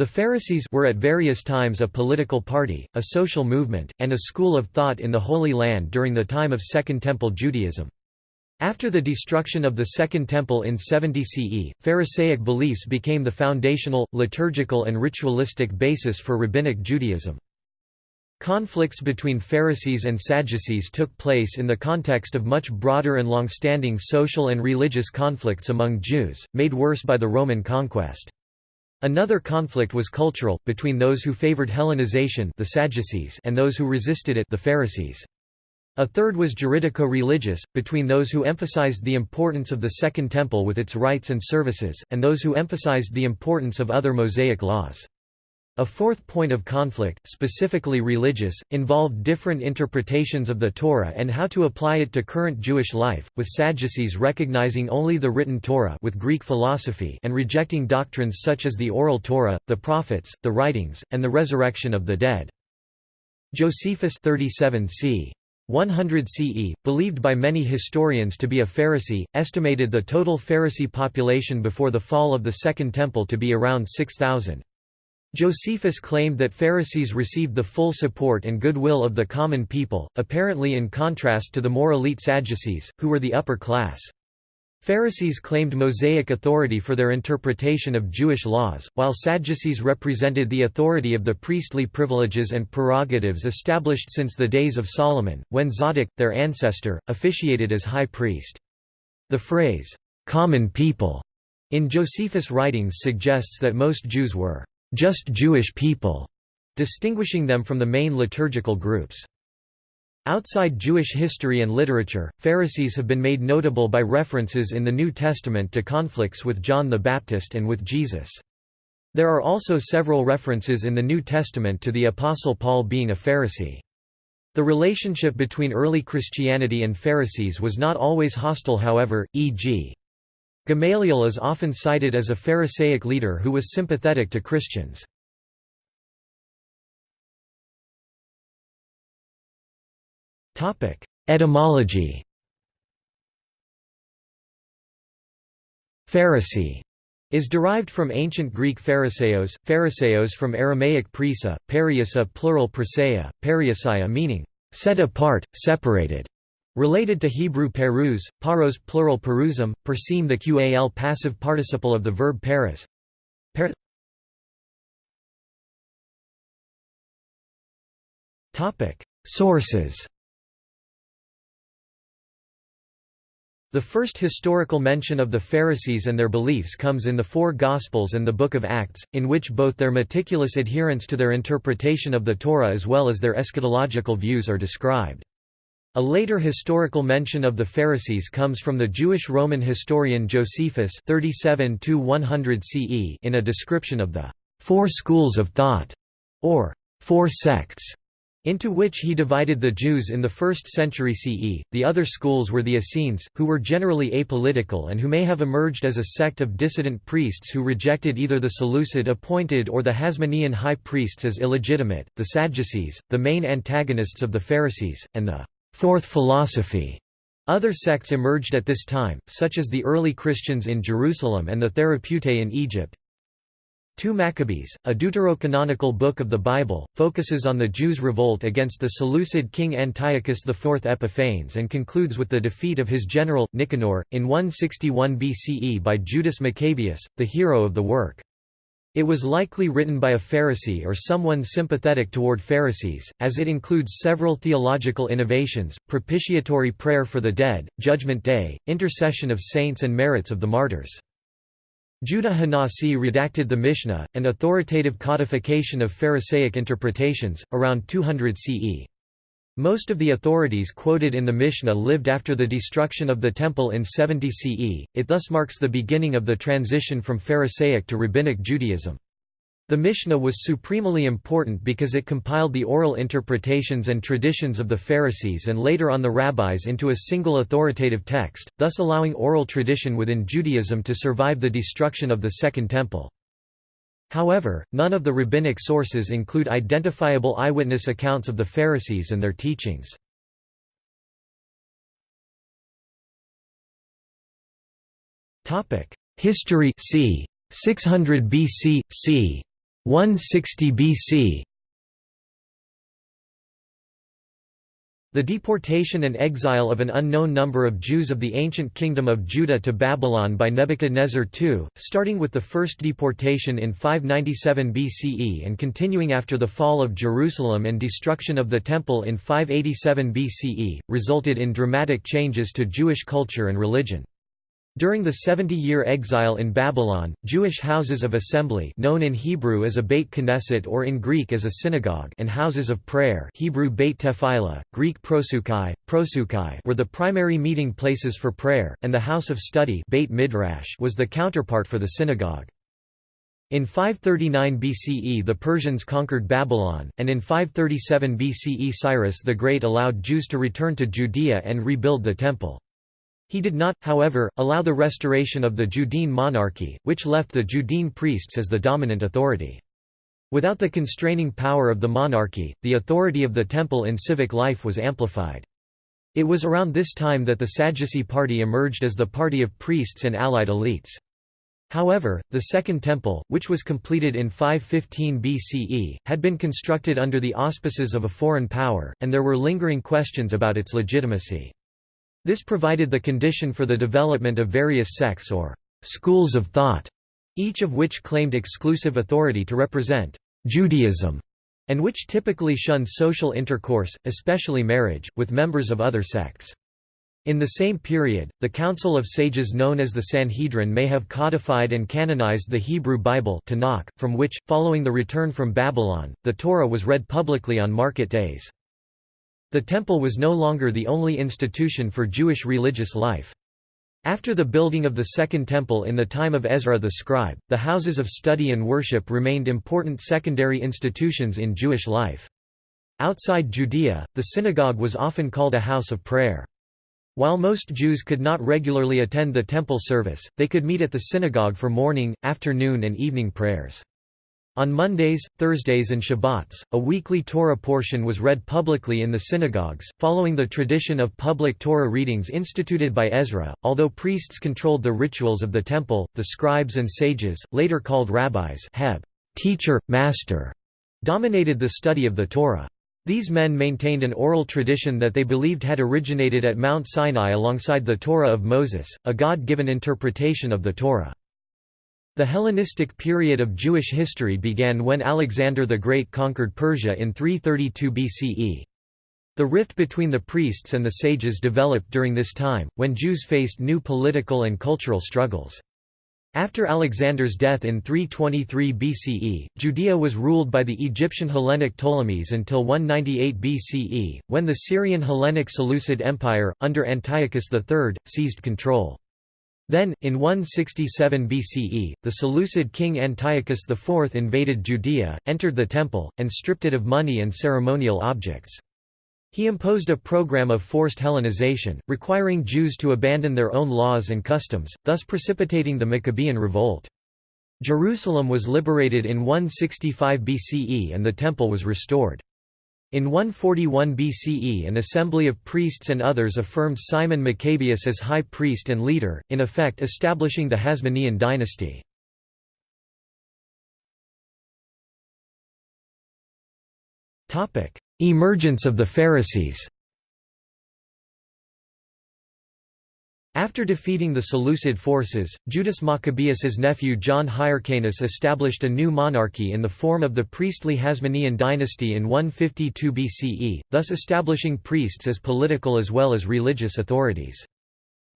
The Pharisees were at various times a political party, a social movement, and a school of thought in the Holy Land during the time of Second Temple Judaism. After the destruction of the Second Temple in 70 CE, Pharisaic beliefs became the foundational, liturgical and ritualistic basis for Rabbinic Judaism. Conflicts between Pharisees and Sadducees took place in the context of much broader and long-standing social and religious conflicts among Jews, made worse by the Roman conquest. Another conflict was cultural, between those who favored Hellenization the Sadducees and those who resisted it the Pharisees. A third was juridico-religious, between those who emphasized the importance of the Second Temple with its rites and services, and those who emphasized the importance of other Mosaic laws. A fourth point of conflict, specifically religious, involved different interpretations of the Torah and how to apply it to current Jewish life, with Sadducees recognizing only the written Torah with Greek philosophy and rejecting doctrines such as the oral Torah, the prophets, the writings, and the resurrection of the dead. Josephus 37 c. 100 CE, believed by many historians to be a Pharisee, estimated the total Pharisee population before the fall of the Second Temple to be around 6,000. Josephus claimed that Pharisees received the full support and goodwill of the common people, apparently in contrast to the more elite Sadducees, who were the upper class. Pharisees claimed Mosaic authority for their interpretation of Jewish laws, while Sadducees represented the authority of the priestly privileges and prerogatives established since the days of Solomon, when Zadok, their ancestor, officiated as high priest. The phrase, "'common people' in Josephus' writings suggests that most Jews were just Jewish people, distinguishing them from the main liturgical groups. Outside Jewish history and literature, Pharisees have been made notable by references in the New Testament to conflicts with John the Baptist and with Jesus. There are also several references in the New Testament to the Apostle Paul being a Pharisee. The relationship between early Christianity and Pharisees was not always hostile however, e.g. Gamaliel is often cited as a Pharisaic leader who was sympathetic to Christians. Etymology Pharisee is derived from ancient Greek phariseos, phariseos from Aramaic prisa, periusa plural perseia, periusia meaning, set apart, separated. Related to Hebrew peruz, paros plural peruzim, perseem the qal passive participle of the verb paras. Per Sources The first historical mention of the Pharisees and their beliefs comes in the four Gospels and the Book of Acts, in which both their meticulous adherence to their interpretation of the Torah as well as their eschatological views are described. A later historical mention of the Pharisees comes from the Jewish Roman historian Josephus 37 CE in a description of the four schools of thought, or four sects, into which he divided the Jews in the 1st century CE. The other schools were the Essenes, who were generally apolitical and who may have emerged as a sect of dissident priests who rejected either the Seleucid appointed or the Hasmonean high priests as illegitimate, the Sadducees, the main antagonists of the Pharisees, and the Fourth Philosophy. Other sects emerged at this time, such as the early Christians in Jerusalem and the Therapeutae in Egypt. 2 Maccabees, a deuterocanonical book of the Bible, focuses on the Jews' revolt against the Seleucid king Antiochus IV Epiphanes and concludes with the defeat of his general, Nicanor, in 161 BCE by Judas Maccabeus, the hero of the work. It was likely written by a Pharisee or someone sympathetic toward Pharisees, as it includes several theological innovations, propitiatory prayer for the dead, Judgment Day, intercession of saints and merits of the martyrs. Judah Hanasi redacted the Mishnah, an authoritative codification of Pharisaic interpretations, around 200 CE. Most of the authorities quoted in the Mishnah lived after the destruction of the Temple in 70 CE, it thus marks the beginning of the transition from Pharisaic to Rabbinic Judaism. The Mishnah was supremely important because it compiled the oral interpretations and traditions of the Pharisees and later on the rabbis into a single authoritative text, thus allowing oral tradition within Judaism to survive the destruction of the Second Temple. However, none of the rabbinic sources include identifiable eyewitness accounts of the Pharisees and their teachings. History c. 600 BC, c. 160 BC The deportation and exile of an unknown number of Jews of the ancient kingdom of Judah to Babylon by Nebuchadnezzar II, starting with the first deportation in 597 BCE and continuing after the fall of Jerusalem and destruction of the Temple in 587 BCE, resulted in dramatic changes to Jewish culture and religion. During the 70-year exile in Babylon, Jewish houses of assembly known in Hebrew as a Beit Knesset or in Greek as a synagogue and houses of prayer Hebrew Beit Tefillah, Greek prosukai, prosukai were the primary meeting places for prayer, and the house of study Beit Midrash was the counterpart for the synagogue. In 539 BCE the Persians conquered Babylon, and in 537 BCE Cyrus the Great allowed Jews to return to Judea and rebuild the Temple. He did not, however, allow the restoration of the Judean monarchy, which left the Judean priests as the dominant authority. Without the constraining power of the monarchy, the authority of the temple in civic life was amplified. It was around this time that the Sadducee party emerged as the party of priests and allied elites. However, the Second Temple, which was completed in 515 BCE, had been constructed under the auspices of a foreign power, and there were lingering questions about its legitimacy. This provided the condition for the development of various sects or «schools of thought», each of which claimed exclusive authority to represent «Judaism» and which typically shunned social intercourse, especially marriage, with members of other sects. In the same period, the Council of Sages known as the Sanhedrin may have codified and canonized the Hebrew Bible Tanakh, from which, following the return from Babylon, the Torah was read publicly on market days. The temple was no longer the only institution for Jewish religious life. After the building of the Second Temple in the time of Ezra the scribe, the houses of study and worship remained important secondary institutions in Jewish life. Outside Judea, the synagogue was often called a house of prayer. While most Jews could not regularly attend the temple service, they could meet at the synagogue for morning, afternoon and evening prayers. On Mondays, Thursdays and Shabbats, a weekly Torah portion was read publicly in the synagogues, following the tradition of public Torah readings instituted by Ezra. Although priests controlled the rituals of the temple, the scribes and sages, later called rabbis, heb, teacher, master, dominated the study of the Torah. These men maintained an oral tradition that they believed had originated at Mount Sinai alongside the Torah of Moses, a God-given interpretation of the Torah. The Hellenistic period of Jewish history began when Alexander the Great conquered Persia in 332 BCE. The rift between the priests and the sages developed during this time, when Jews faced new political and cultural struggles. After Alexander's death in 323 BCE, Judea was ruled by the Egyptian Hellenic Ptolemies until 198 BCE, when the Syrian Hellenic Seleucid Empire, under Antiochus III, seized control. Then, in 167 BCE, the Seleucid king Antiochus IV invaded Judea, entered the temple, and stripped it of money and ceremonial objects. He imposed a program of forced Hellenization, requiring Jews to abandon their own laws and customs, thus precipitating the Maccabean revolt. Jerusalem was liberated in 165 BCE and the temple was restored. In 141 BCE an assembly of priests and others affirmed Simon Maccabeus as high priest and leader, in effect establishing the Hasmonean dynasty. Emergence of the Pharisees After defeating the Seleucid forces, Judas Maccabeus's nephew John Hyrcanus established a new monarchy in the form of the priestly Hasmonean dynasty in 152 BCE, thus establishing priests as political as well as religious authorities.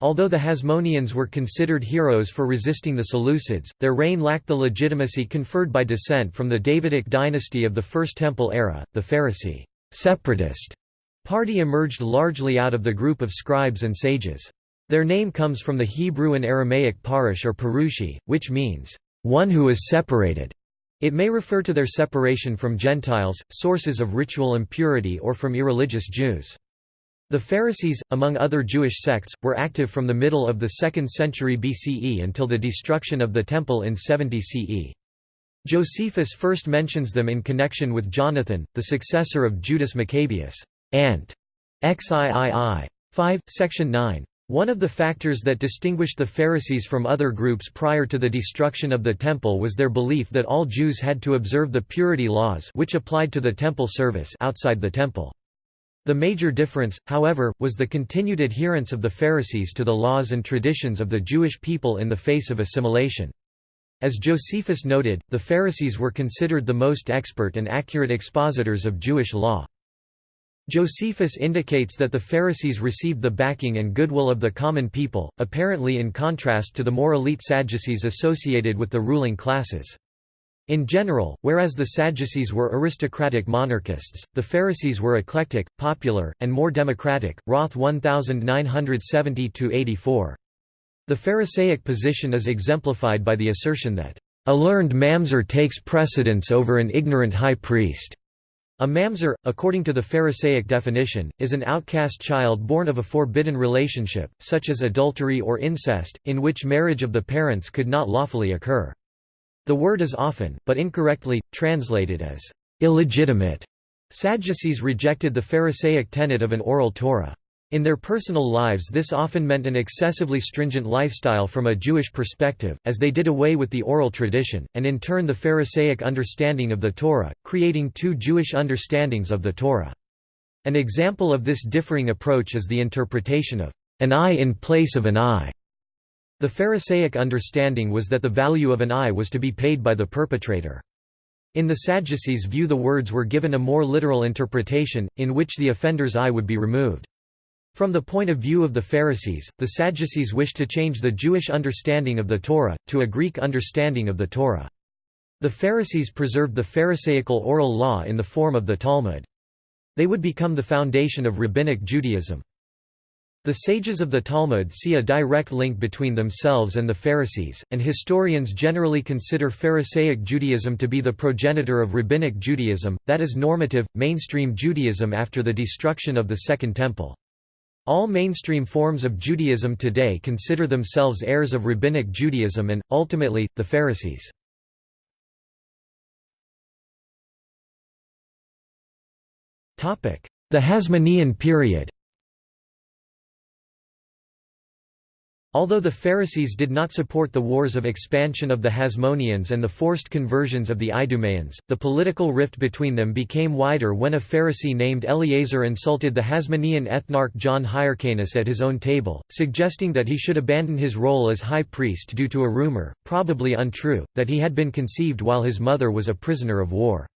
Although the Hasmoneans were considered heroes for resisting the Seleucids, their reign lacked the legitimacy conferred by descent from the Davidic dynasty of the First Temple era. The Pharisee separatist party emerged largely out of the group of scribes and sages. Their name comes from the Hebrew and Aramaic parush or parushi, which means, one who is separated. It may refer to their separation from Gentiles, sources of ritual impurity or from irreligious Jews. The Pharisees, among other Jewish sects, were active from the middle of the 2nd century BCE until the destruction of the Temple in 70 CE. Josephus first mentions them in connection with Jonathan, the successor of Judas Maccabeus. Ant. XIII. 5, section 9. One of the factors that distinguished the Pharisees from other groups prior to the destruction of the Temple was their belief that all Jews had to observe the purity laws which applied to the Temple service outside the Temple. The major difference, however, was the continued adherence of the Pharisees to the laws and traditions of the Jewish people in the face of assimilation. As Josephus noted, the Pharisees were considered the most expert and accurate expositors of Jewish law. Josephus indicates that the Pharisees received the backing and goodwill of the common people, apparently in contrast to the more elite Sadducees associated with the ruling classes. In general, whereas the Sadducees were aristocratic monarchists, the Pharisees were eclectic, popular, and more democratic. Roth 1970-84. The Pharisaic position is exemplified by the assertion that, "...a learned mamzer takes precedence over an ignorant high priest." A mamzer, according to the Pharisaic definition, is an outcast child born of a forbidden relationship, such as adultery or incest, in which marriage of the parents could not lawfully occur. The word is often, but incorrectly, translated as illegitimate. Sadducees rejected the Pharisaic tenet of an oral Torah. In their personal lives this often meant an excessively stringent lifestyle from a Jewish perspective, as they did away with the oral tradition, and in turn the Pharisaic understanding of the Torah, creating two Jewish understandings of the Torah. An example of this differing approach is the interpretation of an eye in place of an eye. The Pharisaic understanding was that the value of an eye was to be paid by the perpetrator. In the Sadducees' view the words were given a more literal interpretation, in which the offender's eye would be removed. From the point of view of the Pharisees, the Sadducees wished to change the Jewish understanding of the Torah, to a Greek understanding of the Torah. The Pharisees preserved the Pharisaical oral law in the form of the Talmud. They would become the foundation of Rabbinic Judaism. The sages of the Talmud see a direct link between themselves and the Pharisees, and historians generally consider Pharisaic Judaism to be the progenitor of Rabbinic Judaism, that is normative, mainstream Judaism after the destruction of the Second Temple. All mainstream forms of Judaism today consider themselves heirs of Rabbinic Judaism and, ultimately, the Pharisees. The Hasmonean period Although the Pharisees did not support the wars of expansion of the Hasmoneans and the forced conversions of the Idumeans, the political rift between them became wider when a Pharisee named Eleazar insulted the Hasmonean ethnarch John Hyrcanus at his own table, suggesting that he should abandon his role as high priest due to a rumor, probably untrue, that he had been conceived while his mother was a prisoner of war.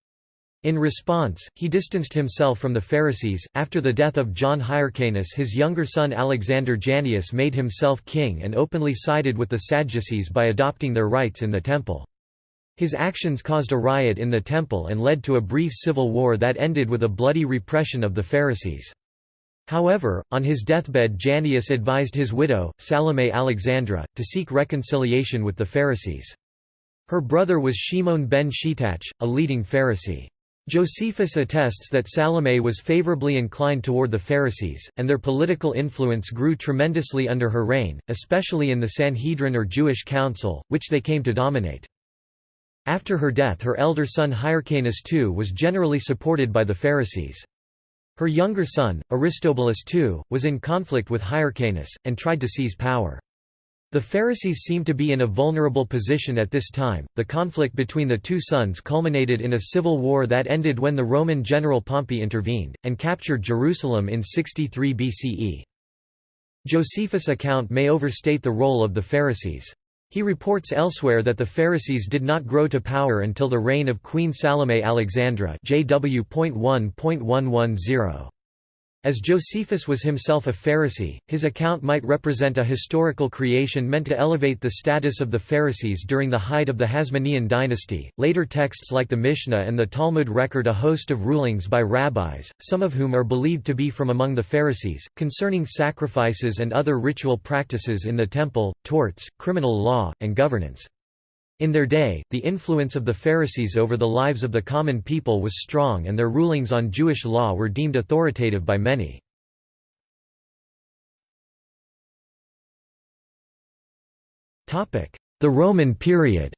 In response, he distanced himself from the Pharisees. After the death of John Hyrcanus, his younger son Alexander Jannaeus made himself king and openly sided with the Sadducees by adopting their rites in the temple. His actions caused a riot in the temple and led to a brief civil war that ended with a bloody repression of the Pharisees. However, on his deathbed Jannaeus advised his widow, Salome Alexandra, to seek reconciliation with the Pharisees. Her brother was Shimon ben Shetach, a leading Pharisee. Josephus attests that Salome was favorably inclined toward the Pharisees, and their political influence grew tremendously under her reign, especially in the Sanhedrin or Jewish council, which they came to dominate. After her death her elder son Hyrcanus II was generally supported by the Pharisees. Her younger son, Aristobulus II, was in conflict with Hyrcanus, and tried to seize power. The Pharisees seemed to be in a vulnerable position at this time. The conflict between the two sons culminated in a civil war that ended when the Roman general Pompey intervened, and captured Jerusalem in 63 BCE. Josephus' account may overstate the role of the Pharisees. He reports elsewhere that the Pharisees did not grow to power until the reign of Queen Salome Alexandra JW.1.110. As Josephus was himself a Pharisee, his account might represent a historical creation meant to elevate the status of the Pharisees during the height of the Hasmonean dynasty. Later texts like the Mishnah and the Talmud record a host of rulings by rabbis, some of whom are believed to be from among the Pharisees, concerning sacrifices and other ritual practices in the temple, torts, criminal law, and governance. In their day, the influence of the Pharisees over the lives of the common people was strong and their rulings on Jewish law were deemed authoritative by many. The Roman period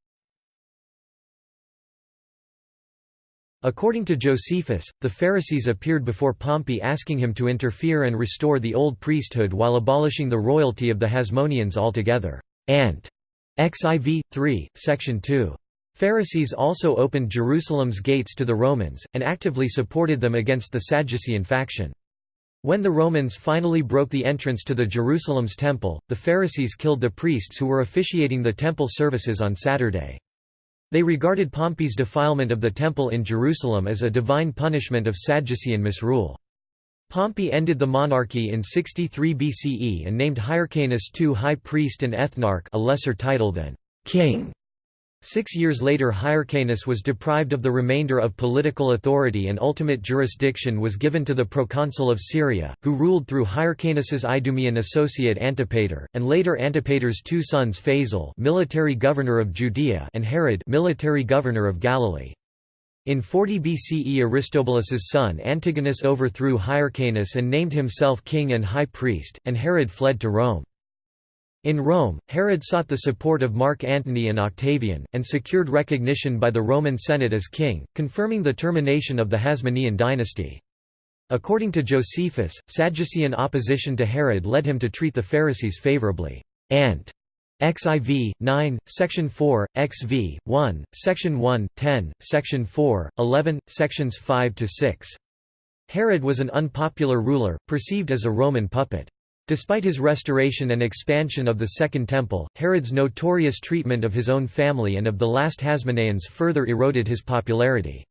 According to Josephus, the Pharisees appeared before Pompey asking him to interfere and restore the old priesthood while abolishing the royalty of the Hasmoneans altogether. Ant. XIV. 3, section 2. Pharisees also opened Jerusalem's gates to the Romans, and actively supported them against the Sadducean faction. When the Romans finally broke the entrance to the Jerusalem's temple, the Pharisees killed the priests who were officiating the temple services on Saturday. They regarded Pompey's defilement of the temple in Jerusalem as a divine punishment of Sadducean misrule. Pompey ended the monarchy in 63 BCE and named Hyrcanus II high priest and ethnarch a lesser title than king. Six years later Hyrcanus was deprived of the remainder of political authority and ultimate jurisdiction was given to the proconsul of Syria, who ruled through Hyrcanus's Idumean associate Antipater, and later Antipater's two sons Phasael military governor of Judea and Herod military governor of Galilee. In 40 BCE Aristobulus's son Antigonus overthrew Hyrcanus and named himself king and high priest, and Herod fled to Rome. In Rome, Herod sought the support of Mark Antony and Octavian, and secured recognition by the Roman Senate as king, confirming the termination of the Hasmonean dynasty. According to Josephus, Sadducean opposition to Herod led him to treat the Pharisees favorably. Ant. XIV, 9, section 4, XV, 1, section 1, 10, section 4, 11, sections 5 to 6. Herod was an unpopular ruler, perceived as a Roman puppet. Despite his restoration and expansion of the Second Temple, Herod's notorious treatment of his own family and of the last Hasmoneans further eroded his popularity.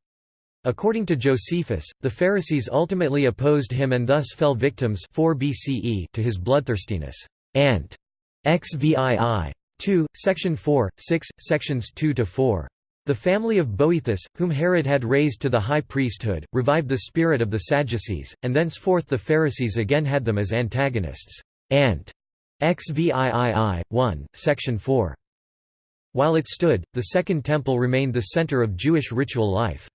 According to Josephus, the Pharisees ultimately opposed him and thus fell victims 4 BCE to his bloodthirstiness. Ant. XVII. 2, section 4, 6, sections 2 to 4. The family of Boethus, whom Herod had raised to the high priesthood, revived the spirit of the Sadducees, and thenceforth the Pharisees again had them as antagonists. Ant. XVIII, 1, section 4. While it stood, the Second Temple remained the center of Jewish ritual life.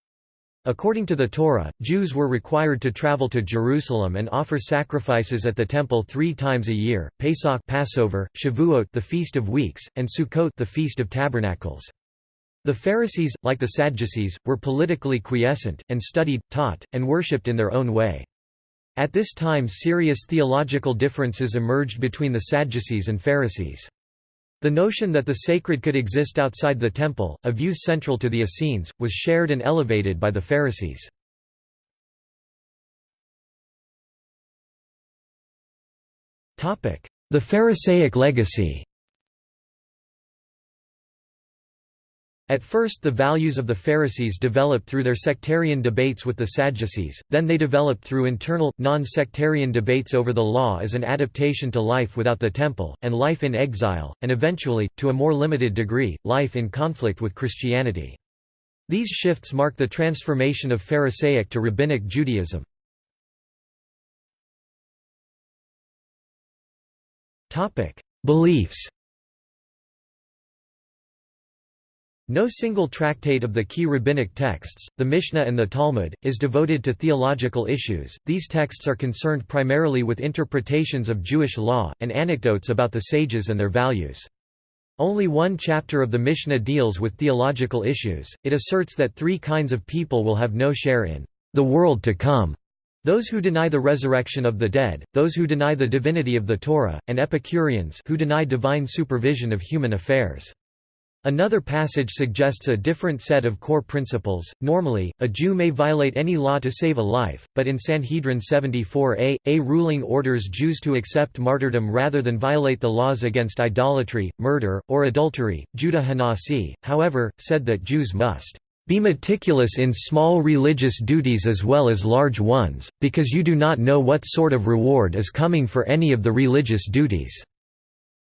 According to the Torah, Jews were required to travel to Jerusalem and offer sacrifices at the temple three times a year: Pesach, Passover, Shavuot, the Feast of Weeks, and Sukkot, the Feast of Tabernacles. The Pharisees, like the Sadducees, were politically quiescent, and studied, taught, and worshipped in their own way. At this time serious theological differences emerged between the Sadducees and Pharisees. The notion that the sacred could exist outside the temple, a view central to the Essenes, was shared and elevated by the Pharisees. The Pharisaic legacy At first the values of the Pharisees developed through their sectarian debates with the Sadducees, then they developed through internal, non-sectarian debates over the law as an adaptation to life without the temple, and life in exile, and eventually, to a more limited degree, life in conflict with Christianity. These shifts mark the transformation of Pharisaic to Rabbinic Judaism. Beliefs No single tractate of the key rabbinic texts, the Mishnah and the Talmud, is devoted to theological issues. These texts are concerned primarily with interpretations of Jewish law, and anecdotes about the sages and their values. Only one chapter of the Mishnah deals with theological issues. It asserts that three kinds of people will have no share in the world to come those who deny the resurrection of the dead, those who deny the divinity of the Torah, and Epicureans who deny divine supervision of human affairs. Another passage suggests a different set of core principles. Normally, a Jew may violate any law to save a life, but in Sanhedrin 74a, a ruling orders Jews to accept martyrdom rather than violate the laws against idolatry, murder, or adultery. Judah Hanasi, however, said that Jews must be meticulous in small religious duties as well as large ones, because you do not know what sort of reward is coming for any of the religious duties",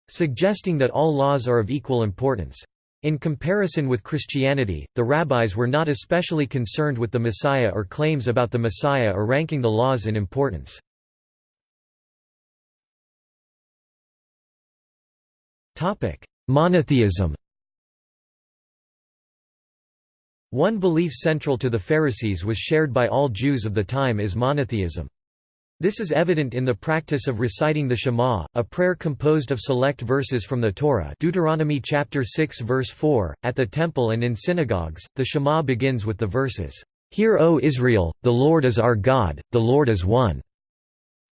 suggesting that all laws are of equal importance. In comparison with Christianity, the rabbis were not especially concerned with the Messiah or claims about the Messiah or ranking the laws in importance. Monotheism One belief central to the Pharisees was shared by all Jews of the time is monotheism. This is evident in the practice of reciting the Shema, a prayer composed of select verses from the Torah Deuteronomy chapter 6 verse 4. At the temple and in synagogues, the Shema begins with the verses, Hear O Israel, the Lord is our God, the Lord is one."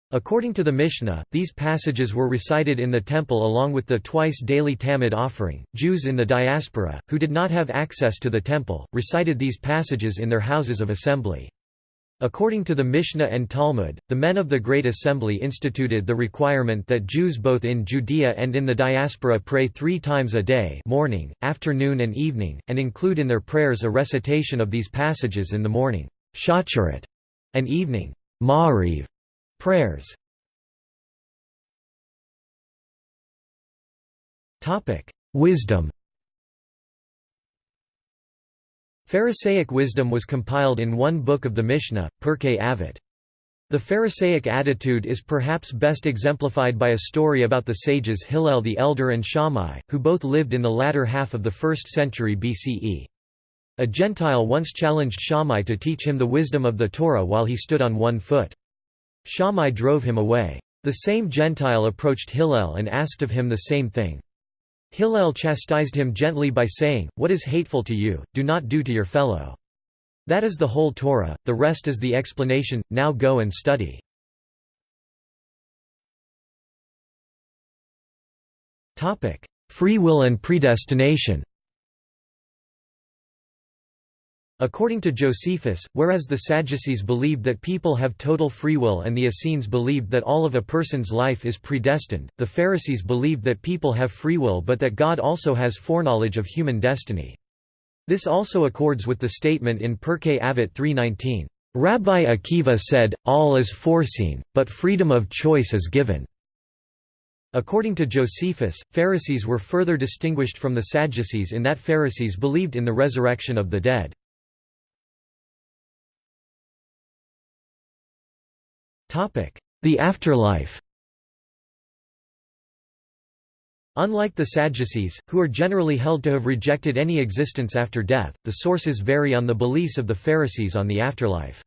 According to the Mishnah, these passages were recited in the temple along with the twice daily Tamid offering. Jews in the diaspora, who did not have access to the temple, recited these passages in their houses of assembly. According to the Mishnah and Talmud, the men of the Great Assembly instituted the requirement that Jews both in Judea and in the diaspora pray three times a day morning, afternoon and evening, and include in their prayers a recitation of these passages in the morning shacharit, and evening prayers. Wisdom Pharisaic wisdom was compiled in one book of the Mishnah, Pirkei Avot. The Pharisaic attitude is perhaps best exemplified by a story about the sages Hillel the Elder and Shammai, who both lived in the latter half of the 1st century BCE. A Gentile once challenged Shammai to teach him the wisdom of the Torah while he stood on one foot. Shammai drove him away. The same Gentile approached Hillel and asked of him the same thing. Hillel chastised him gently by saying, What is hateful to you, do not do to your fellow. That is the whole Torah, the rest is the explanation, now go and study. Free will and predestination According to Josephus, whereas the Sadducees believed that people have total free will and the Essenes believed that all of a person's life is predestined, the Pharisees believed that people have free will but that God also has foreknowledge of human destiny. This also accords with the statement in Pirkei Avot 3.19, "...Rabbi Akiva said, all is foreseen, but freedom of choice is given." According to Josephus, Pharisees were further distinguished from the Sadducees in that Pharisees believed in the resurrection of the dead. The afterlife Unlike the Sadducees, who are generally held to have rejected any existence after death, the sources vary on the beliefs of the Pharisees on the afterlife.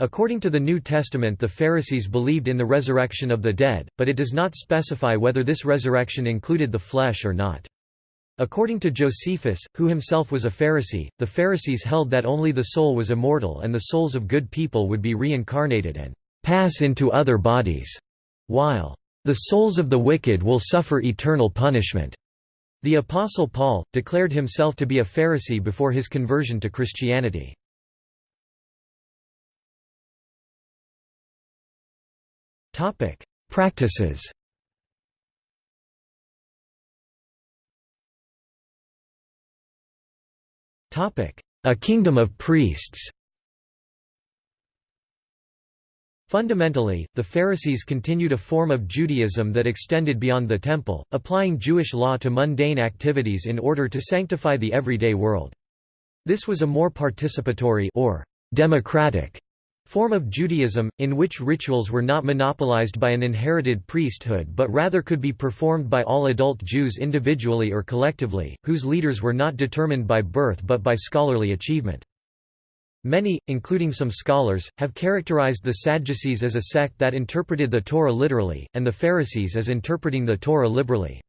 According to the New Testament the Pharisees believed in the resurrection of the dead, but it does not specify whether this resurrection included the flesh or not. According to Josephus, who himself was a Pharisee, the Pharisees held that only the soul was immortal and the souls of good people would be reincarnated and pass into other bodies, while the souls of the wicked will suffer eternal punishment. The Apostle Paul, declared himself to be a Pharisee before his conversion to Christianity. Topic: Practices Topic: A kingdom of priests Fundamentally, the Pharisees continued a form of Judaism that extended beyond the temple, applying Jewish law to mundane activities in order to sanctify the everyday world. This was a more participatory or democratic form of Judaism, in which rituals were not monopolized by an inherited priesthood but rather could be performed by all adult Jews individually or collectively, whose leaders were not determined by birth but by scholarly achievement. Many, including some scholars, have characterized the Sadducees as a sect that interpreted the Torah literally, and the Pharisees as interpreting the Torah liberally.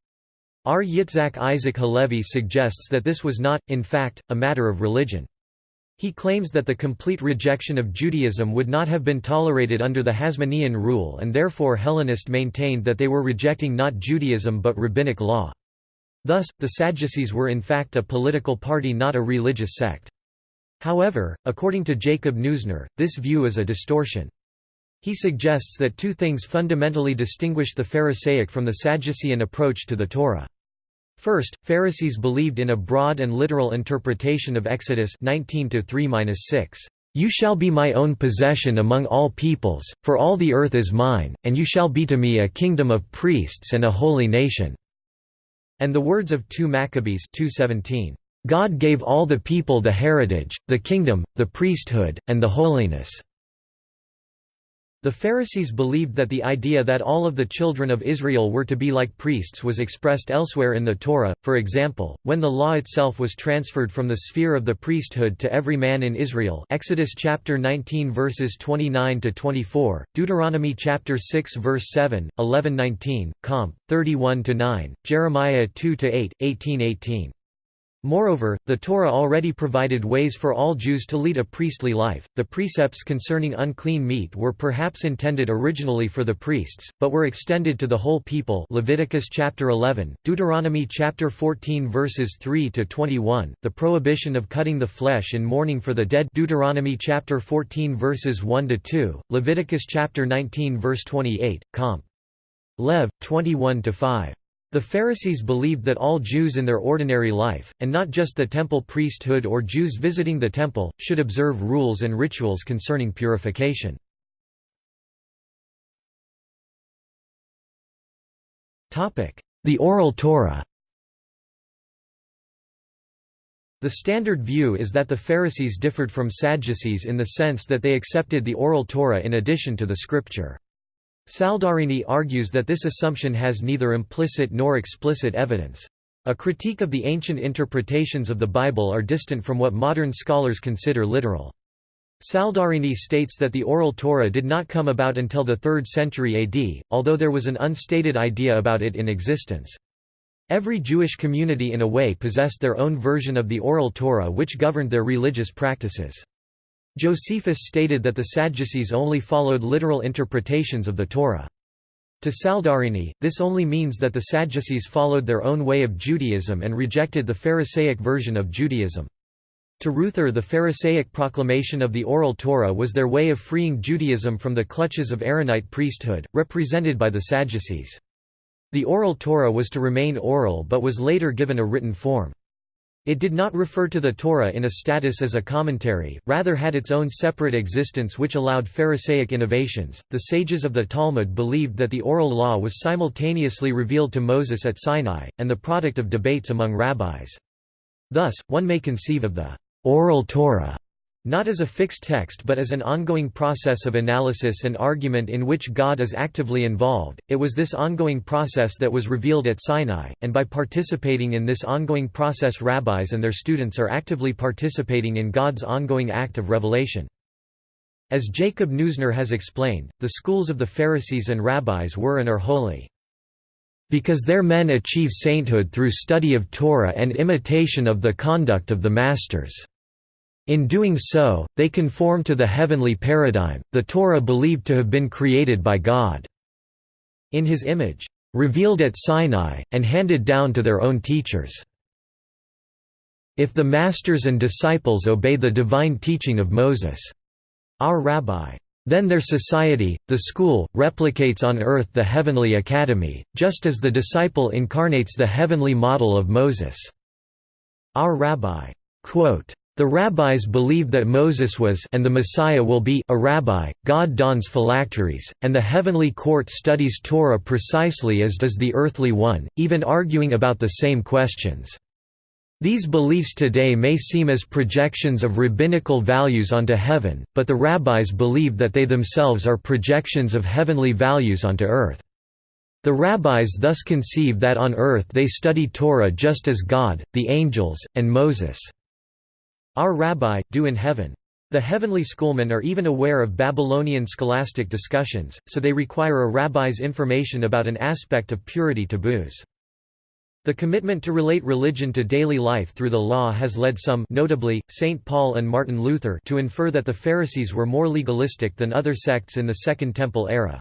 R. Yitzhak Isaac Halevi suggests that this was not, in fact, a matter of religion. He claims that the complete rejection of Judaism would not have been tolerated under the Hasmonean rule and therefore Hellenist maintained that they were rejecting not Judaism but rabbinic law. Thus, the Sadducees were in fact a political party not a religious sect. However, according to Jacob Neusner, this view is a distortion. He suggests that two things fundamentally distinguish the Pharisaic from the Sadducean approach to the Torah. First, Pharisees believed in a broad and literal interpretation of Exodus 19:3-6. You shall be my own possession among all peoples, for all the earth is mine, and you shall be to me a kingdom of priests and a holy nation." And the words of 2 Maccabees 2:17. God gave all the people the heritage, the kingdom, the priesthood, and the holiness." The Pharisees believed that the idea that all of the children of Israel were to be like priests was expressed elsewhere in the Torah, for example, when the law itself was transferred from the sphere of the priesthood to every man in Israel Exodus chapter 19 verses 29 to 24, Deuteronomy chapter 6 verse 7, 11-19, Comp 31 to 9, Jeremiah 2 to 8, 18-18. Moreover, the Torah already provided ways for all Jews to lead a priestly life. The precepts concerning unclean meat were perhaps intended originally for the priests, but were extended to the whole people. Leviticus chapter 11, Deuteronomy chapter 14 verses 3 to 21, the prohibition of cutting the flesh in mourning for the dead. Deuteronomy chapter 14 verses 1 to 2, Leviticus chapter 19 verse 28, Comp. Lev 21 to 5. The Pharisees believed that all Jews in their ordinary life, and not just the temple priesthood or Jews visiting the temple, should observe rules and rituals concerning purification. The Oral Torah The standard view is that the Pharisees differed from Sadducees in the sense that they accepted the Oral Torah in addition to the Scripture. Saldarini argues that this assumption has neither implicit nor explicit evidence. A critique of the ancient interpretations of the Bible are distant from what modern scholars consider literal. Saldarini states that the Oral Torah did not come about until the 3rd century AD, although there was an unstated idea about it in existence. Every Jewish community in a way possessed their own version of the Oral Torah which governed their religious practices. Josephus stated that the Sadducees only followed literal interpretations of the Torah. To Saldarini, this only means that the Sadducees followed their own way of Judaism and rejected the Pharisaic version of Judaism. To Ruether the Pharisaic proclamation of the Oral Torah was their way of freeing Judaism from the clutches of Aaronite priesthood, represented by the Sadducees. The Oral Torah was to remain oral but was later given a written form. It did not refer to the Torah in a status as a commentary, rather had its own separate existence which allowed Pharisaic innovations. The sages of the Talmud believed that the oral law was simultaneously revealed to Moses at Sinai, and the product of debates among rabbis. Thus, one may conceive of the oral Torah not as a fixed text but as an ongoing process of analysis and argument in which God is actively involved. It was this ongoing process that was revealed at Sinai, and by participating in this ongoing process rabbis and their students are actively participating in God's ongoing act of revelation. As Jacob Neusner has explained, the schools of the Pharisees and rabbis were and are holy. Because their men achieve sainthood through study of Torah and imitation of the conduct of the masters. In doing so, they conform to the heavenly paradigm, the Torah believed to have been created by God. In his image, revealed at Sinai, and handed down to their own teachers. If the masters and disciples obey the divine teaching of Moses, our rabbi, then their society, the school, replicates on earth the heavenly academy, just as the disciple incarnates the heavenly model of Moses. Our rabbi, quote, the rabbis believe that Moses was and the Messiah will be a rabbi, God dons phylacteries, and the heavenly court studies Torah precisely as does the earthly one, even arguing about the same questions. These beliefs today may seem as projections of rabbinical values onto heaven, but the rabbis believe that they themselves are projections of heavenly values onto earth. The rabbis thus conceive that on earth they study Torah just as God, the angels, and Moses. Our rabbi, do in heaven. The heavenly schoolmen are even aware of Babylonian scholastic discussions, so they require a rabbi's information about an aspect of purity taboos. The commitment to relate religion to daily life through the law has led some notably, St. Paul and Martin Luther to infer that the Pharisees were more legalistic than other sects in the Second Temple era.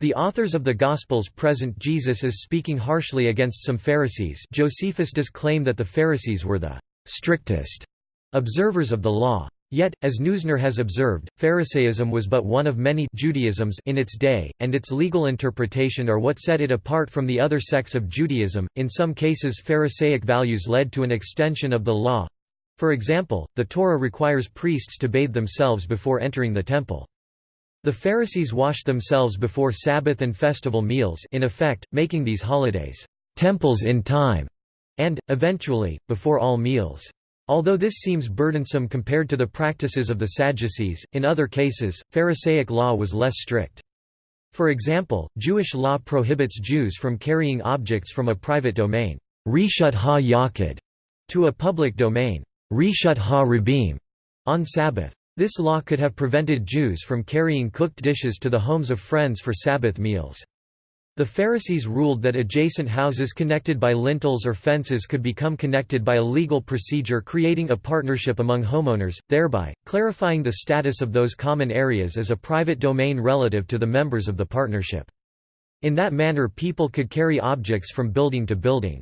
The authors of the Gospels present Jesus as speaking harshly against some Pharisees Josephus does claim that the Pharisees were the strictest observers of the law. Yet, as Neusner has observed, Pharisaism was but one of many Judaisms in its day, and its legal interpretation are what set it apart from the other sects of Judaism. In some cases, Pharisaic values led to an extension of the law. For example, the Torah requires priests to bathe themselves before entering the temple. The Pharisees washed themselves before Sabbath and festival meals, in effect, making these holidays temples in time, and, eventually, before all meals. Although this seems burdensome compared to the practices of the Sadducees, in other cases, Pharisaic law was less strict. For example, Jewish law prohibits Jews from carrying objects from a private domain rishut ha to a public domain rishut ha on Sabbath. This law could have prevented Jews from carrying cooked dishes to the homes of friends for Sabbath meals. The Pharisees ruled that adjacent houses connected by lintels or fences could become connected by a legal procedure creating a partnership among homeowners, thereby, clarifying the status of those common areas as a private domain relative to the members of the partnership. In that manner people could carry objects from building to building.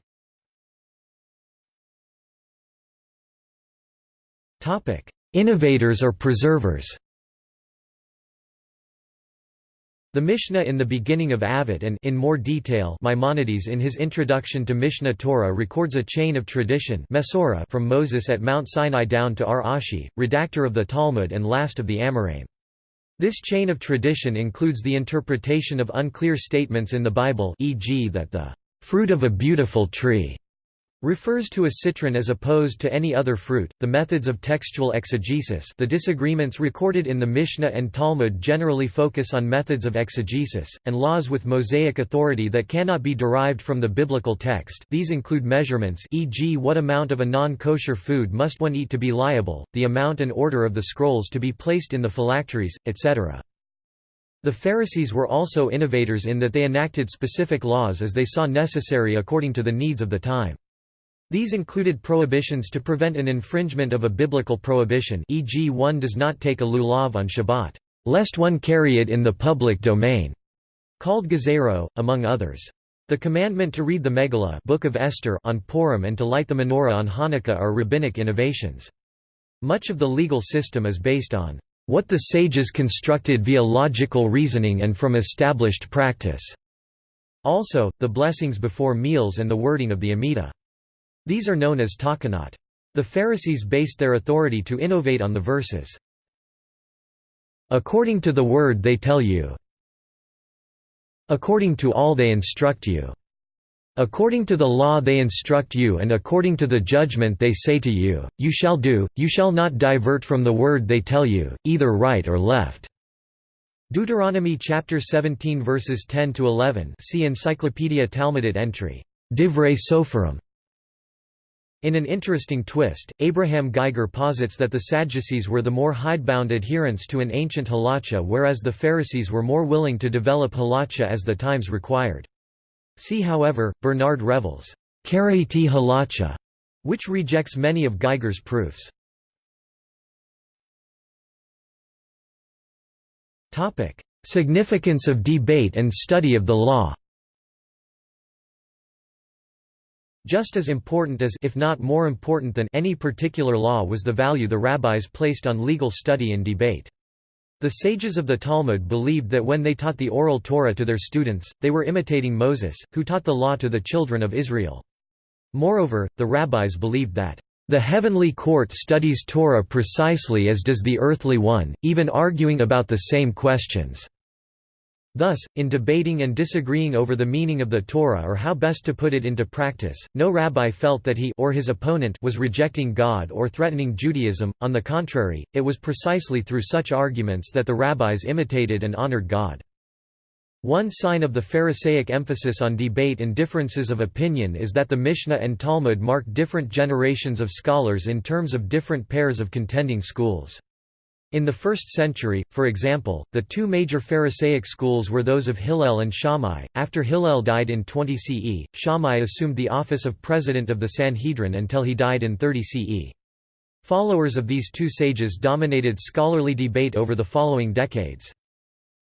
Innovators or preservers The Mishnah in the beginning of Avot and in more detail Maimonides in his introduction to Mishneh Torah records a chain of tradition from Moses at Mount Sinai down to R. Ashi, redactor of the Talmud and last of the Amoraim. This chain of tradition includes the interpretation of unclear statements in the Bible e.g. that the fruit of a beautiful tree refers to a citron as opposed to any other fruit. The methods of textual exegesis, the disagreements recorded in the Mishnah and Talmud generally focus on methods of exegesis and laws with Mosaic authority that cannot be derived from the biblical text. These include measurements, e.g., what amount of a non-kosher food must one eat to be liable, the amount and order of the scrolls to be placed in the phylacteries, etc. The Pharisees were also innovators in that they enacted specific laws as they saw necessary according to the needs of the time. These included prohibitions to prevent an infringement of a biblical prohibition e.g. one does not take a lulav on Shabbat, lest one carry it in the public domain, called gezeirah, among others. The commandment to read the Megillah Book of Esther on Purim and to light the menorah on Hanukkah are rabbinic innovations. Much of the legal system is based on what the sages constructed via logical reasoning and from established practice. Also, the blessings before meals and the wording of the Amidah. These are known as takanot. The Pharisees based their authority to innovate on the verses. According to the word they tell you. According to all they instruct you. According to the law they instruct you and according to the judgment they say to you, you shall do, you shall not divert from the word they tell you, either right or left." Deuteronomy chapter 17 verses 10 to 11. See Encyclopedia Talmudit entry, Divrei Sopharim. In an interesting twist, Abraham Geiger posits that the Sadducees were the more hidebound adherents to an ancient halacha whereas the Pharisees were more willing to develop halacha as the times required. See however, Bernard Revel's halacha, which rejects many of Geiger's proofs. Significance of debate and study of the law Just as important as if not more important than any particular law was the value the rabbis placed on legal study and debate. The sages of the Talmud believed that when they taught the oral Torah to their students, they were imitating Moses, who taught the law to the children of Israel. Moreover, the rabbis believed that, "...the heavenly court studies Torah precisely as does the earthly one, even arguing about the same questions." Thus, in debating and disagreeing over the meaning of the Torah or how best to put it into practice, no rabbi felt that he or his opponent was rejecting God or threatening Judaism, on the contrary, it was precisely through such arguments that the rabbis imitated and honored God. One sign of the Pharisaic emphasis on debate and differences of opinion is that the Mishnah and Talmud mark different generations of scholars in terms of different pairs of contending schools. In the 1st century, for example, the two major Pharisaic schools were those of Hillel and Shammai. After Hillel died in 20 CE, Shammai assumed the office of president of the Sanhedrin until he died in 30 CE. Followers of these two sages dominated scholarly debate over the following decades.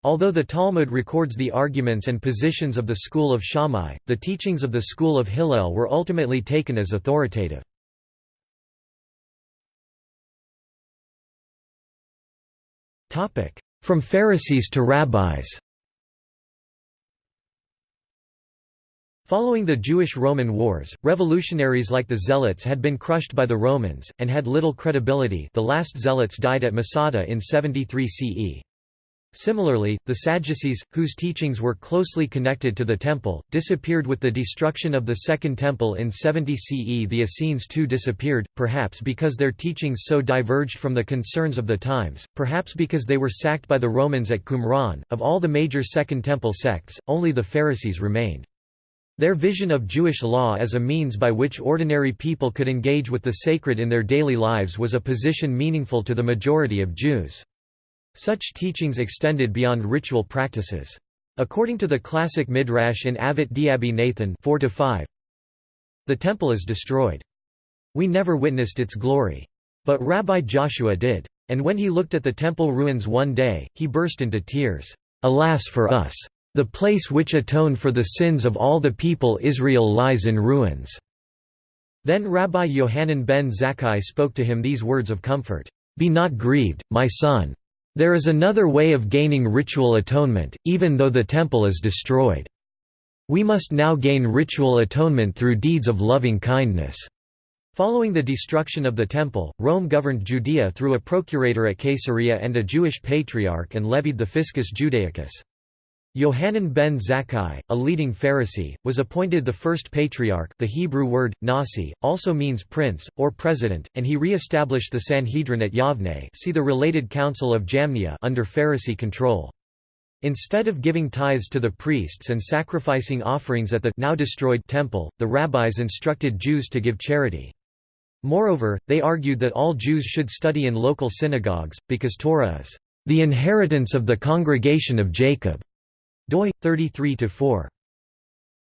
Although the Talmud records the arguments and positions of the school of Shammai, the teachings of the school of Hillel were ultimately taken as authoritative. From Pharisees to rabbis. Following the Jewish-Roman Wars, revolutionaries like the Zealots had been crushed by the Romans, and had little credibility. The last Zealots died at Masada in 73 CE. Similarly, the Sadducees, whose teachings were closely connected to the Temple, disappeared with the destruction of the Second Temple in 70 CE. The Essenes too disappeared, perhaps because their teachings so diverged from the concerns of the times, perhaps because they were sacked by the Romans at Qumran. Of all the major Second Temple sects, only the Pharisees remained. Their vision of Jewish law as a means by which ordinary people could engage with the sacred in their daily lives was a position meaningful to the majority of Jews. Such teachings extended beyond ritual practices. According to the classic Midrash in Avot de-Rabbi Nathan 4 5, the temple is destroyed. We never witnessed its glory. But Rabbi Joshua did. And when he looked at the temple ruins one day, he burst into tears. Alas for us! The place which atoned for the sins of all the people Israel lies in ruins." Then Rabbi Yohanan ben Zakkai spoke to him these words of comfort, "'Be not grieved, my son. There is another way of gaining ritual atonement, even though the temple is destroyed. We must now gain ritual atonement through deeds of loving kindness." Following the destruction of the Temple, Rome governed Judea through a procurator at Caesarea and a Jewish patriarch and levied the fiscus judaicus. Yohanan ben Zakkai, a leading Pharisee, was appointed the first patriarch the Hebrew word, nasi, also means prince, or president, and he re-established the Sanhedrin at Yavne see the related Council of Jamnia under Pharisee control. Instead of giving tithes to the priests and sacrificing offerings at the now destroyed temple, the rabbis instructed Jews to give charity. Moreover, they argued that all Jews should study in local synagogues, because Torah is the inheritance of the congregation of Jacob doi 33-4.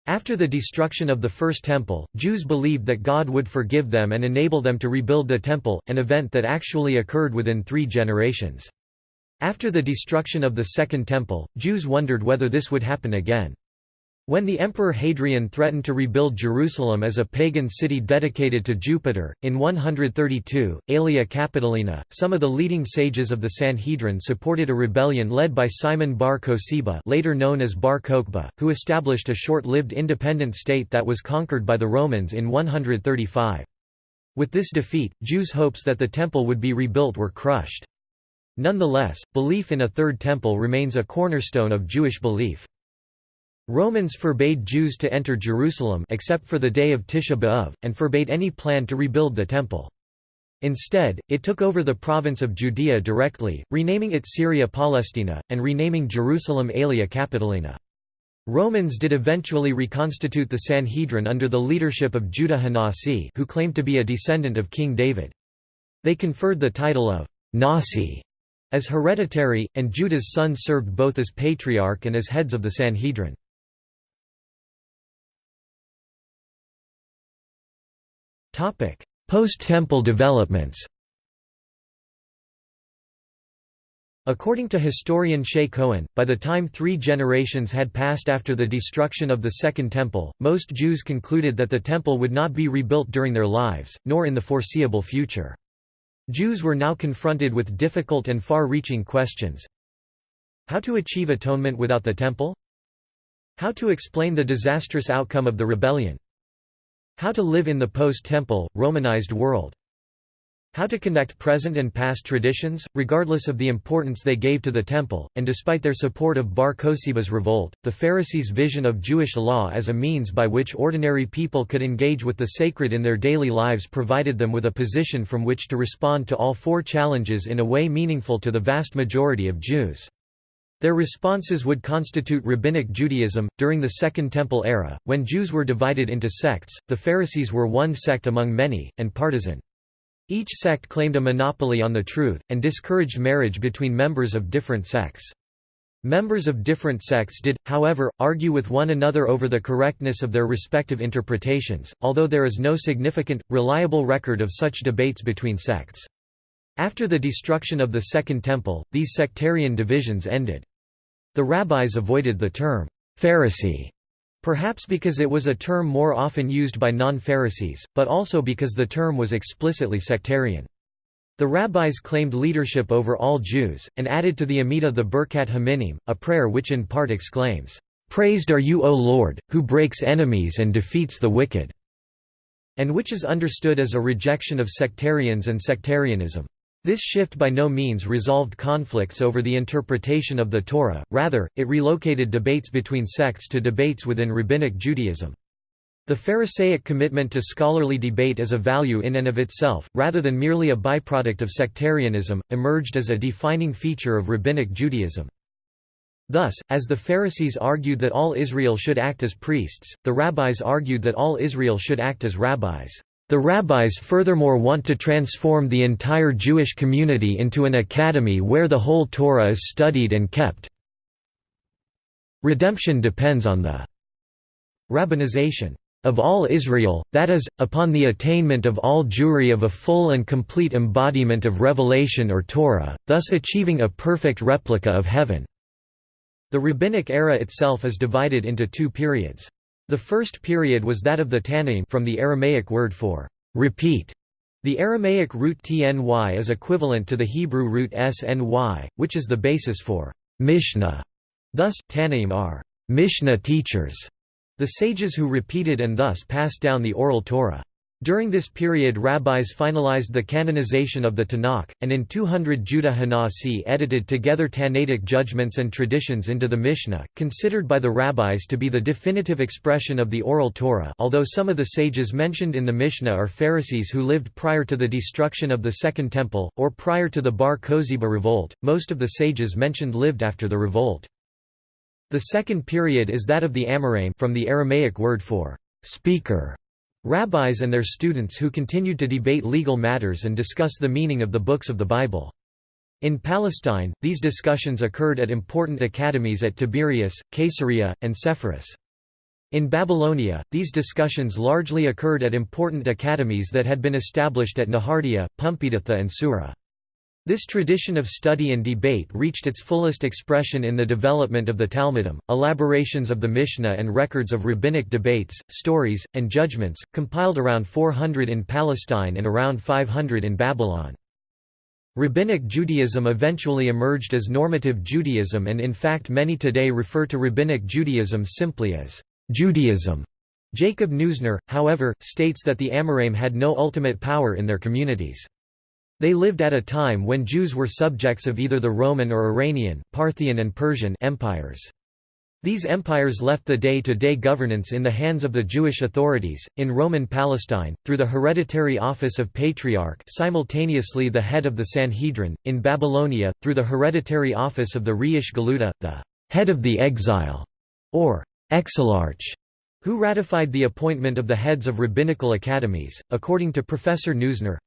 After the destruction of the First Temple, Jews believed that God would forgive them and enable them to rebuild the Temple, an event that actually occurred within three generations. After the destruction of the Second Temple, Jews wondered whether this would happen again. When the Emperor Hadrian threatened to rebuild Jerusalem as a pagan city dedicated to Jupiter, in 132, Aelia Capitolina, some of the leading sages of the Sanhedrin supported a rebellion led by Simon bar Kosiba later known as Bar Kokhba, who established a short-lived independent state that was conquered by the Romans in 135. With this defeat, Jews' hopes that the temple would be rebuilt were crushed. Nonetheless, belief in a third temple remains a cornerstone of Jewish belief. Romans forbade Jews to enter Jerusalem except for the day of Tisha B'Av, and forbade any plan to rebuild the Temple. Instead, it took over the province of Judea directly, renaming it Syria Palestina, and renaming Jerusalem Aelia Capitolina. Romans did eventually reconstitute the Sanhedrin under the leadership of Judah Hanasi who claimed to be a descendant of King David. They conferred the title of Nasi as hereditary, and Judah's son served both as patriarch and as heads of the Sanhedrin. Post-temple developments According to historian Shay Cohen, by the time three generations had passed after the destruction of the Second Temple, most Jews concluded that the Temple would not be rebuilt during their lives, nor in the foreseeable future. Jews were now confronted with difficult and far-reaching questions. How to achieve atonement without the Temple? How to explain the disastrous outcome of the rebellion? How to live in the post-temple, Romanized world. How to connect present and past traditions, regardless of the importance they gave to the temple, and despite their support of Bar Kosiba's revolt, the Pharisees' vision of Jewish law as a means by which ordinary people could engage with the sacred in their daily lives provided them with a position from which to respond to all four challenges in a way meaningful to the vast majority of Jews. Their responses would constitute Rabbinic Judaism. During the Second Temple era, when Jews were divided into sects, the Pharisees were one sect among many, and partisan. Each sect claimed a monopoly on the truth, and discouraged marriage between members of different sects. Members of different sects did, however, argue with one another over the correctness of their respective interpretations, although there is no significant, reliable record of such debates between sects. After the destruction of the Second Temple, these sectarian divisions ended. The rabbis avoided the term, Pharisee, perhaps because it was a term more often used by non-Pharisees, but also because the term was explicitly sectarian. The rabbis claimed leadership over all Jews, and added to the Amidah the Birkat Haminim, a prayer which in part exclaims, "'Praised are you O Lord, who breaks enemies and defeats the wicked' and which is understood as a rejection of sectarians and sectarianism. This shift by no means resolved conflicts over the interpretation of the Torah, rather, it relocated debates between sects to debates within Rabbinic Judaism. The Pharisaic commitment to scholarly debate as a value in and of itself, rather than merely a byproduct of sectarianism, emerged as a defining feature of Rabbinic Judaism. Thus, as the Pharisees argued that all Israel should act as priests, the rabbis argued that all Israel should act as rabbis. The rabbis furthermore want to transform the entire Jewish community into an academy where the whole Torah is studied and kept. Redemption depends on the rabbinization of all Israel, that is, upon the attainment of all Jewry of a full and complete embodiment of revelation or Torah, thus achieving a perfect replica of heaven." The Rabbinic era itself is divided into two periods. The first period was that of the Tannaim from the Aramaic word for «repeat». The Aramaic root tny is equivalent to the Hebrew root sny, which is the basis for «mishnah». Thus, Tannaim are «mishnah teachers» the sages who repeated and thus passed down the oral Torah. During this period rabbis finalized the canonization of the Tanakh, and in 200 Judah Hanasi edited together Tannaitic judgments and traditions into the Mishnah, considered by the rabbis to be the definitive expression of the oral Torah although some of the sages mentioned in the Mishnah are Pharisees who lived prior to the destruction of the Second Temple, or prior to the Bar Kosiba revolt, most of the sages mentioned lived after the revolt. The second period is that of the Amoraim from the Aramaic word for speaker, rabbis and their students who continued to debate legal matters and discuss the meaning of the books of the Bible. In Palestine, these discussions occurred at important academies at Tiberias, Caesarea, and Sepphoris. In Babylonia, these discussions largely occurred at important academies that had been established at Nehardea, Pumbeditha and Sura. This tradition of study and debate reached its fullest expression in the development of the Talmudim, elaborations of the Mishnah and records of rabbinic debates, stories, and judgments, compiled around 400 in Palestine and around 500 in Babylon. Rabbinic Judaism eventually emerged as normative Judaism and in fact many today refer to Rabbinic Judaism simply as Judaism. Jacob Neusner, however, states that the Amoraim had no ultimate power in their communities. They lived at a time when Jews were subjects of either the Roman or Iranian, Parthian and Persian empires. These empires left the day-to-day -day governance in the hands of the Jewish authorities, in Roman Palestine, through the hereditary office of Patriarch simultaneously the head of the Sanhedrin, in Babylonia, through the hereditary office of the Reish Galuta, the head of the exile, or exilarch, who ratified the appointment of the heads of rabbinical academies. According to Professor Neusner,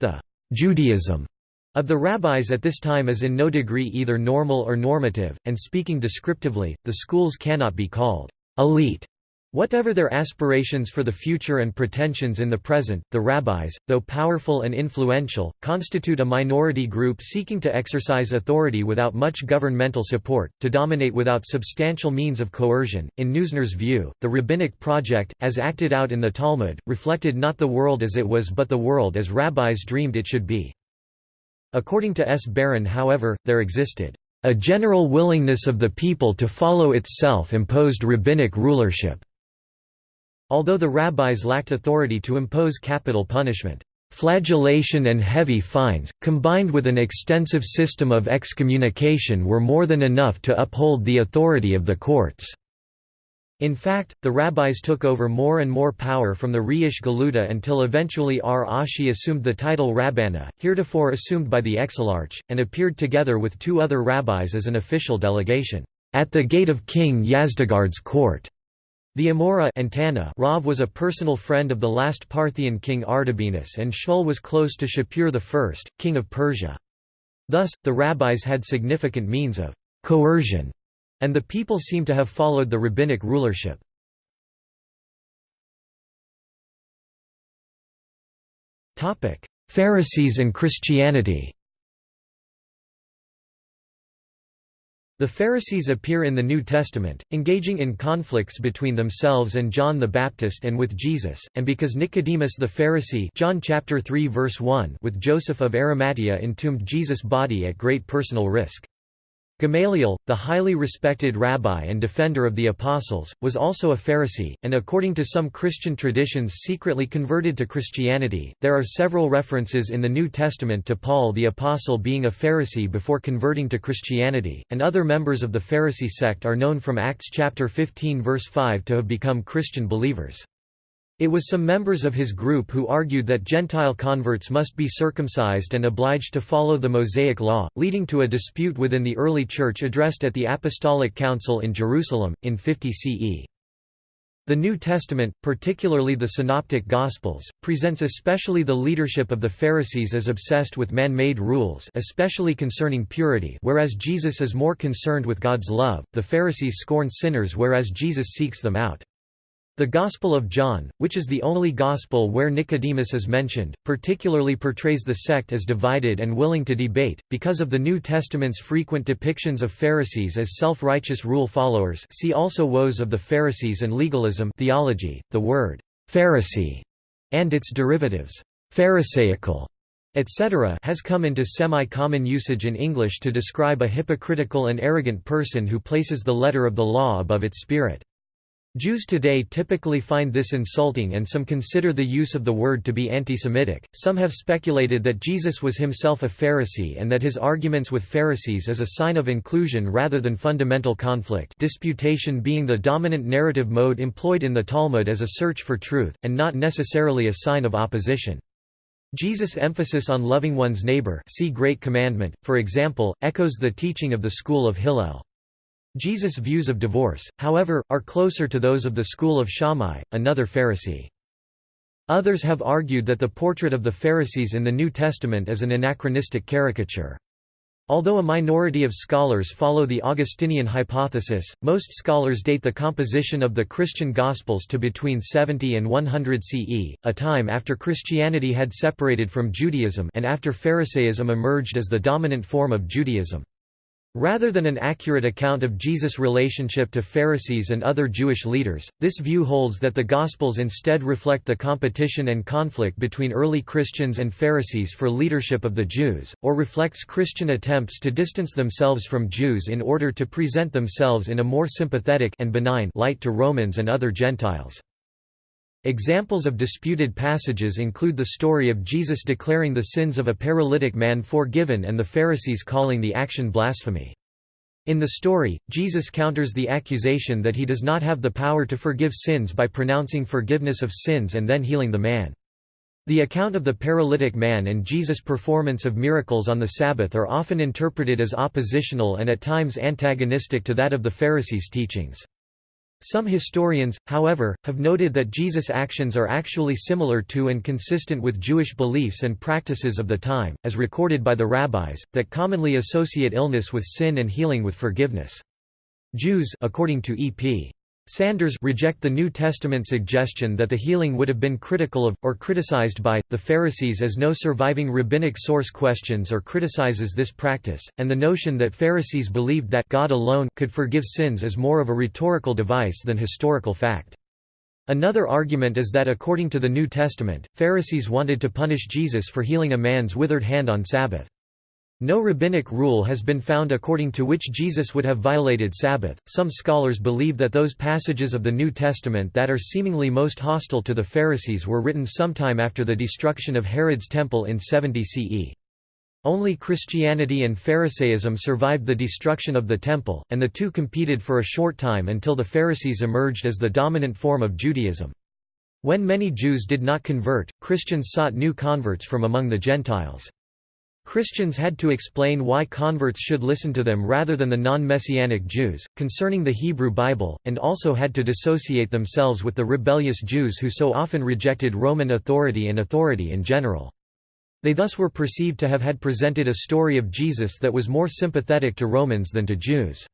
the Judaism of the rabbis at this time is in no degree either normal or normative, and speaking descriptively, the schools cannot be called elite. Whatever their aspirations for the future and pretensions in the present, the rabbis, though powerful and influential, constitute a minority group seeking to exercise authority without much governmental support, to dominate without substantial means of coercion. In Neusner's view, the rabbinic project, as acted out in the Talmud, reflected not the world as it was but the world as rabbis dreamed it should be. According to S. Baron however, there existed a general willingness of the people to follow its self-imposed rabbinic rulership. Although the rabbis lacked authority to impose capital punishment, flagellation and heavy fines, combined with an extensive system of excommunication were more than enough to uphold the authority of the courts. In fact, the rabbis took over more and more power from the Reish Galuta until eventually R. Ashi assumed the title Rabbana, heretofore assumed by the exilarch, and appeared together with two other rabbis as an official delegation, at the gate of King Yazdegerd's court. The Amora Antana Rav was a personal friend of the last Parthian king Artabanus and Shmuel was close to Shapur I, king of Persia. Thus, the rabbis had significant means of coercion, and the people seem to have followed the rabbinic rulership. Pharisees and Christianity The Pharisees appear in the New Testament, engaging in conflicts between themselves and John the Baptist and with Jesus, and because Nicodemus the Pharisee John chapter 3 verse 1 with Joseph of Arimathea entombed Jesus' body at great personal risk. Gamaliel, the highly respected rabbi and defender of the apostles, was also a Pharisee, and according to some Christian traditions secretly converted to Christianity. There are several references in the New Testament to Paul the apostle being a Pharisee before converting to Christianity, and other members of the Pharisee sect are known from Acts chapter 15 verse 5 to have become Christian believers. It was some members of his group who argued that Gentile converts must be circumcised and obliged to follow the Mosaic Law, leading to a dispute within the early Church addressed at the Apostolic Council in Jerusalem, in 50 CE. The New Testament, particularly the Synoptic Gospels, presents especially the leadership of the Pharisees as obsessed with man-made rules especially concerning purity whereas Jesus is more concerned with God's love, the Pharisees scorn sinners whereas Jesus seeks them out. The Gospel of John, which is the only Gospel where Nicodemus is mentioned, particularly portrays the sect as divided and willing to debate, because of the New Testament's frequent depictions of Pharisees as self-righteous rule followers see also Woes of the Pharisees and Legalism theology. .The word «Pharisee» and its derivatives «pharisaical» etc. has come into semi-common usage in English to describe a hypocritical and arrogant person who places the letter of the law above its spirit. Jews today typically find this insulting and some consider the use of the word to be anti-Semitic. Some have speculated that Jesus was himself a Pharisee and that his arguments with Pharisees is a sign of inclusion rather than fundamental conflict disputation being the dominant narrative mode employed in the Talmud as a search for truth, and not necessarily a sign of opposition. Jesus' emphasis on loving one's neighbor see Great Commandment, for example, echoes the teaching of the school of Hillel. Jesus' views of divorce, however, are closer to those of the school of Shammai, another Pharisee. Others have argued that the portrait of the Pharisees in the New Testament is an anachronistic caricature. Although a minority of scholars follow the Augustinian hypothesis, most scholars date the composition of the Christian Gospels to between 70 and 100 CE, a time after Christianity had separated from Judaism and after Pharisaism emerged as the dominant form of Judaism. Rather than an accurate account of Jesus' relationship to Pharisees and other Jewish leaders, this view holds that the Gospels instead reflect the competition and conflict between early Christians and Pharisees for leadership of the Jews, or reflects Christian attempts to distance themselves from Jews in order to present themselves in a more sympathetic and benign light to Romans and other Gentiles. Examples of disputed passages include the story of Jesus declaring the sins of a paralytic man forgiven and the Pharisees calling the action blasphemy. In the story, Jesus counters the accusation that he does not have the power to forgive sins by pronouncing forgiveness of sins and then healing the man. The account of the paralytic man and Jesus' performance of miracles on the Sabbath are often interpreted as oppositional and at times antagonistic to that of the Pharisees' teachings. Some historians, however, have noted that Jesus' actions are actually similar to and consistent with Jewish beliefs and practices of the time, as recorded by the rabbis, that commonly associate illness with sin and healing with forgiveness. Jews according to E.P. Sanders reject the New Testament suggestion that the healing would have been critical of, or criticized by, the Pharisees as no surviving rabbinic source questions or criticizes this practice, and the notion that Pharisees believed that God alone could forgive sins is more of a rhetorical device than historical fact. Another argument is that according to the New Testament, Pharisees wanted to punish Jesus for healing a man's withered hand on Sabbath. No rabbinic rule has been found according to which Jesus would have violated Sabbath. Some scholars believe that those passages of the New Testament that are seemingly most hostile to the Pharisees were written sometime after the destruction of Herod's temple in 70 CE. Only Christianity and Pharisaism survived the destruction of the temple, and the two competed for a short time until the Pharisees emerged as the dominant form of Judaism. When many Jews did not convert, Christians sought new converts from among the Gentiles. Christians had to explain why converts should listen to them rather than the non-Messianic Jews, concerning the Hebrew Bible, and also had to dissociate themselves with the rebellious Jews who so often rejected Roman authority and authority in general. They thus were perceived to have had presented a story of Jesus that was more sympathetic to Romans than to Jews.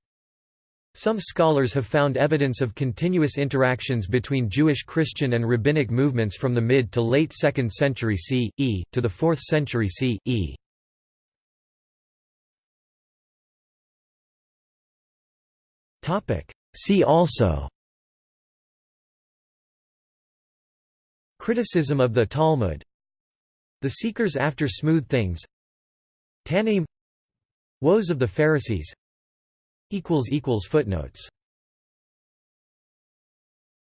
Some scholars have found evidence of continuous interactions between Jewish Christian and rabbinic movements from the mid to late 2nd century CE, to the 4th century CE. See also Criticism of the Talmud. The Seekers After Smooth Things. Tannaim Woes of the Pharisees. Footnotes